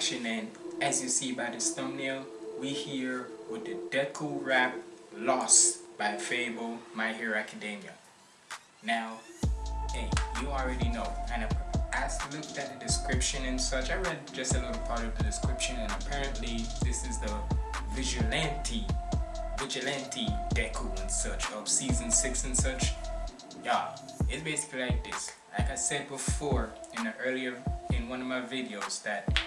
reaction, and as you see by this thumbnail, we here with the Deku rap Lost by Fabvl, My Hero Academia. Now, hey, you already know, and I looked at the description and such. I read just a little part of the description, and apparently, this is the Vigilante, Vigilante Deku and such of season six and such. Yeah, it's basically like this like I said before in the earlier in one of my videos that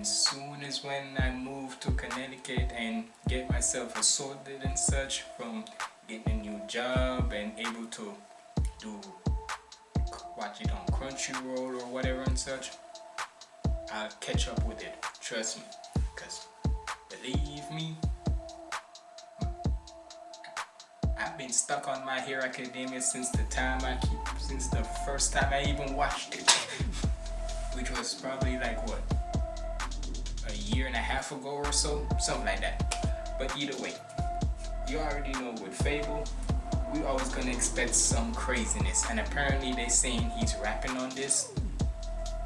when soon as when I move to Connecticut and get myself assorted and such from getting a new job and able to do watch it on Crunchyroll or whatever and such I'll catch up with it trust me because believe me I've been stuck on My Hero Academia since the time I keep, since the first time I even watched it. Which was probably like what? Year and a half ago or so? Something like that. But either way, you already know with Fabvl, we always gonna expect some craziness. And apparently they saying he's rapping on this.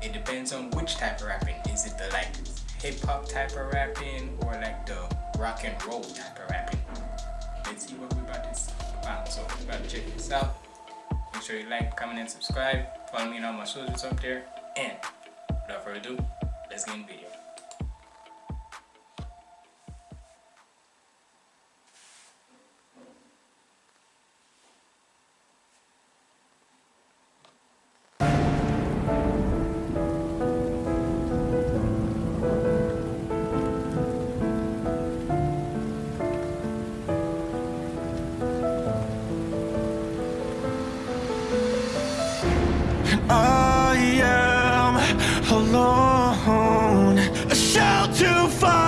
It depends on which type of rapping. Is it the like hip hop type of rapping or like the rock and roll type of rapping? let's see what we about to find. So we about to check this out. Make sure you like, comment, and subscribe. Follow me on all my socials up there. And without further ado, let's get in the video.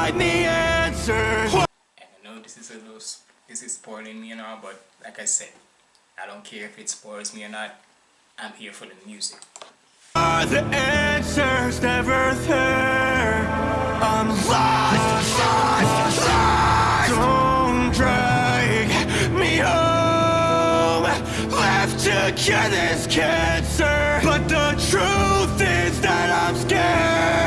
Find the answers And I know this is a little, this is spoiling me and all, but like I said, I don't care if it spoils me or not. I'm here for the music. Are the answers never there? I'm lost, lost, lost. Don't drag me home. Left to cure this cancer, but the truth is that I'm scared.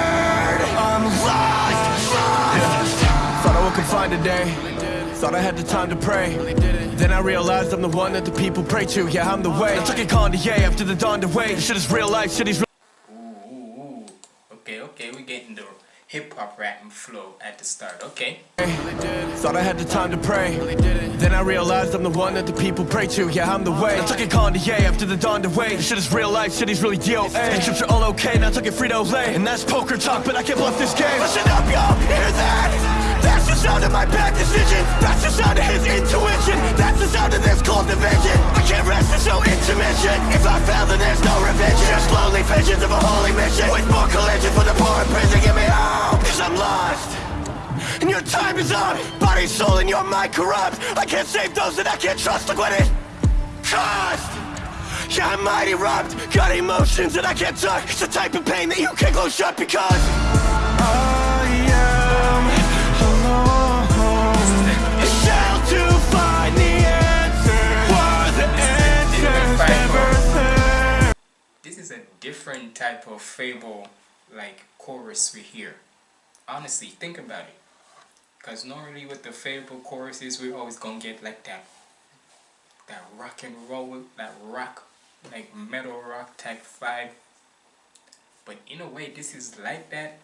Yeah. Thought I would find a day. Thought I had the time to pray. Then I realized I'm the one that the people pray to. Yeah, I'm the way. I took a Kanye after the dawn to wait. Shit is real life. Shit is. Ooh, ooh, ooh. Okay, okay, we getting the hip hop rapping flow at the start. Okay. Thought I had the time to pray. Then I realized I'm the one that the people pray to. Yeah, I'm the way. I took a Kanye after the dawn to wait. Shit is real life. Shit is really deal. And chips are all okay. Now I took a Frito Lay. And that's poker talk, but I can't bluff this game. Listen up, y'all. Hear that? That's the sound of my bad decision. That's the sound of his intuition. That's the sound of this cold division. I can't rest, there's no intermission If I fail, then there's no revenge. Just lonely visions of a holy mission. With more collision for the poor in prison Get me out, cause I'm lost. And your time is up. Body, soul, and your mind corrupt. I can't save those that I can't trust. Look what it cost. Yeah, I might erupt Got emotions that I can't touch. It's the type of pain that you can't close shut Because I different type of Fabvl like chorus we hear. Honestly think about it. Because normally with the Fabvl choruses we're always gonna get like that that rock and roll that rock like metal rock type vibe. But in a way this is like that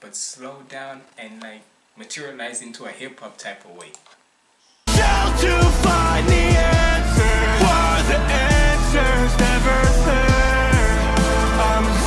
but slow down and like materialize into a hip-hop type of way. to find the answer, the answers never there.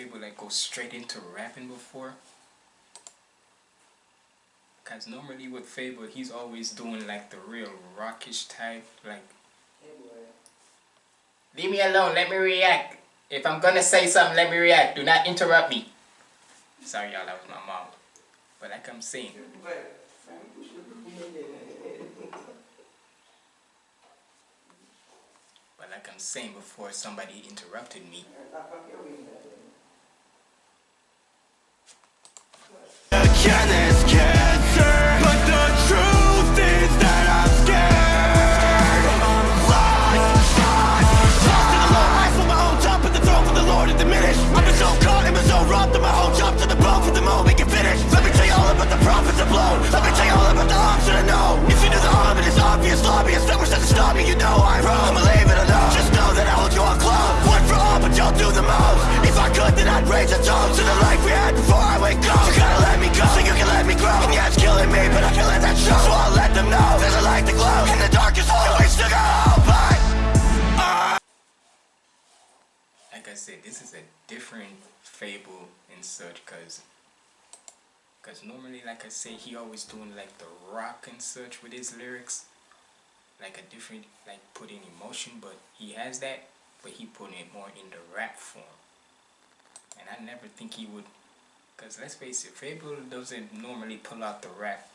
Fabvl like go straight into rapping before? Cause normally with Fabvl, he's always doing like the real rockish type, like. Leave me alone. Let me react. If I'm gonna say something, let me react. Do not interrupt me. Sorry, y'all. That was my mom. But like I'm saying. But like I'm saying before, somebody interrupted me. Again, it's cancer. But the truth is that I'm scared. I'm lost. Lost in the low life on my own top of the throne for the Lord to diminish. I've been so caught and been so robbed that my whole job to the you'll do the I said, this is a different Fabvl and such cause cause normally like I say he always doing like the rock and such with his lyrics. Like a different like putting emotion but he has that but he put it more in the rap form. And I never think he would cause let's face it, Fabvl doesn't normally pull out the rap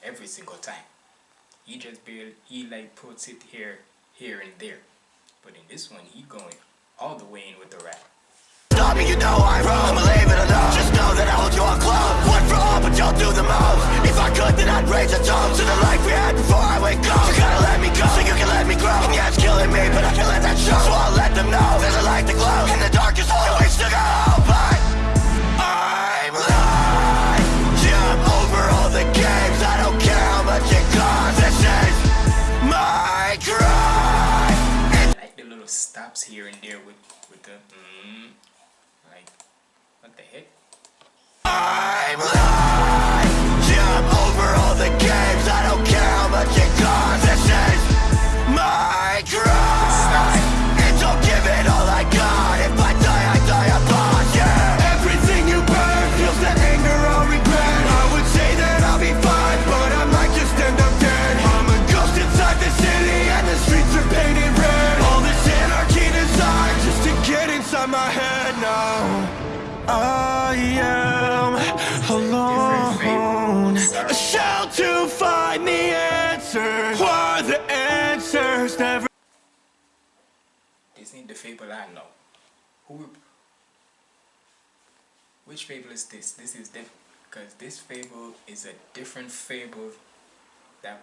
every single time. He just barely he like puts it here here and there. But in this one he going all the way in with the rap. Stop me, you know I'm wrong. Leave it alone. Just know that I hold you all close. One for all, but y'all do the most. If I could, then I'd raise a toast to the life we had before I wake up. You gotta let me go so you can let me grow. And yeah, it's killing me, but I can't let that show. So I'll let them know there's a light that glows in the stops here and there with with the mm, like what the heck? This ain't the Fabvl I know. Who? Which Fabvl is this? This is different because this Fabvl is a different Fabvl that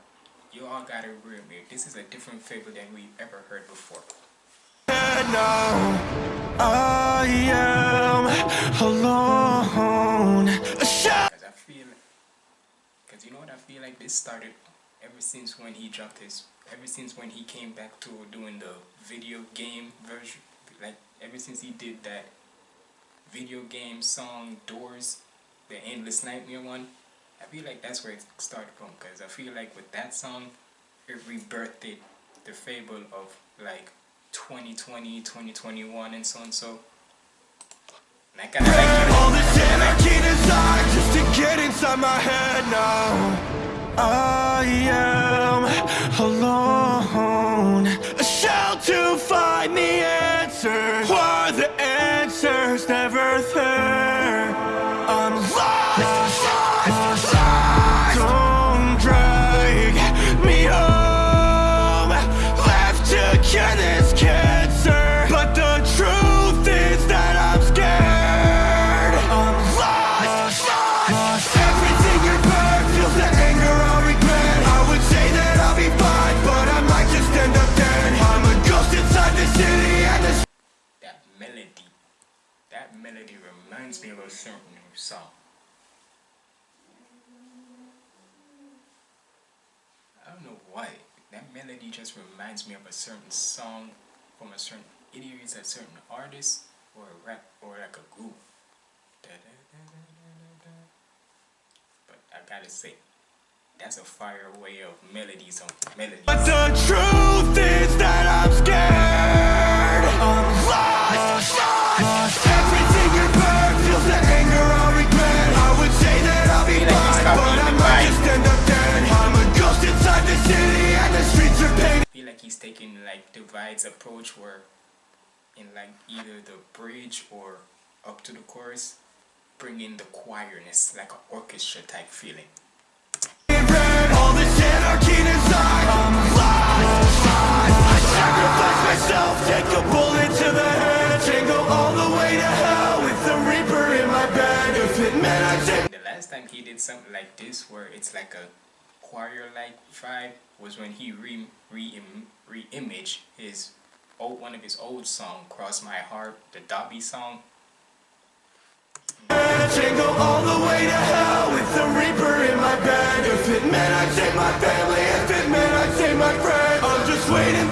you all gotta remember. This is a different Fabvl than we've ever heard before. And now. I am alone. Because I feel, because you know what I feel like this started ever since when he dropped his, ever since when he came back to doing the video game version, like ever since he did that video game song Doors, the Endless Nightmare one, I feel like that's where it started from. Because I feel like with that song, it rebirthed the Fabvl of like 2020, 2021, and so and so. And I kind of like All just to get inside my head now. Ah, I am find the answer. Why the answers never there? Reminds me of a certain song. I don't know why. That melody just reminds me of a certain song from a certain it's a certain artist or a rap or like a group. Da-da-da-da-da-da. But I gotta say, that's a fire way of melodies on melodies. But the truth like divides approach where in like either the bridge or up to the chorus bring in the choirness like an orchestra type feeling. The last time he did something like this where it's like a choir like vibe was when he re re re-imaged his old one of his old song cross my heart the dobby song. All the way to hell With the reaper in my bed If it meant I take my family If it meant I take my friends I'm just waiting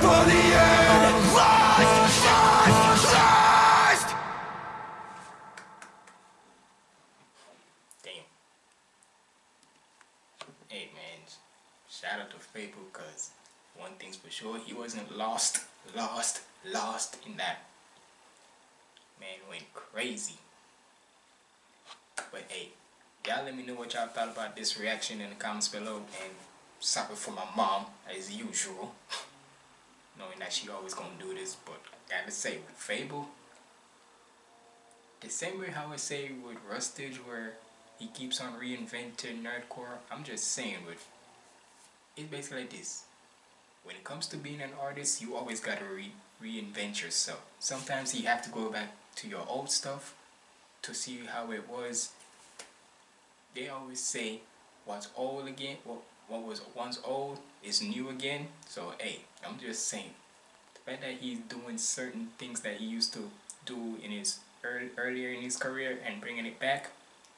hey man shout out to Fabvl cause one thing's for sure he wasn't lost lost lost in that. Man went crazy. But hey y'all let me know what y'all thought about this reaction in the comments below and sorry for my mom as usual. Knowing that she always gonna do this but I gotta say with Fabvl the same way how I say with Rustage where he keeps on reinventing nerdcore. I'm just saying with it's basically like this. When it comes to being an artist you always gotta re reinvent yourself. Sometimes you have to go back to your old stuff to see how it was. They always say what's old again? What, what was once old is new again. So hey i'm just saying. The fact that he's doing certain things that he used to do in his earlier in his career and bringing it back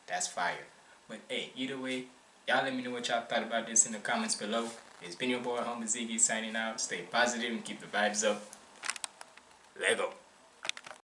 that's fire. But hey either way y'all let me know what y'all thought about this in the comments below. It's been your boy Humble Ziggy signing out. Stay positive and keep the vibes up. Lego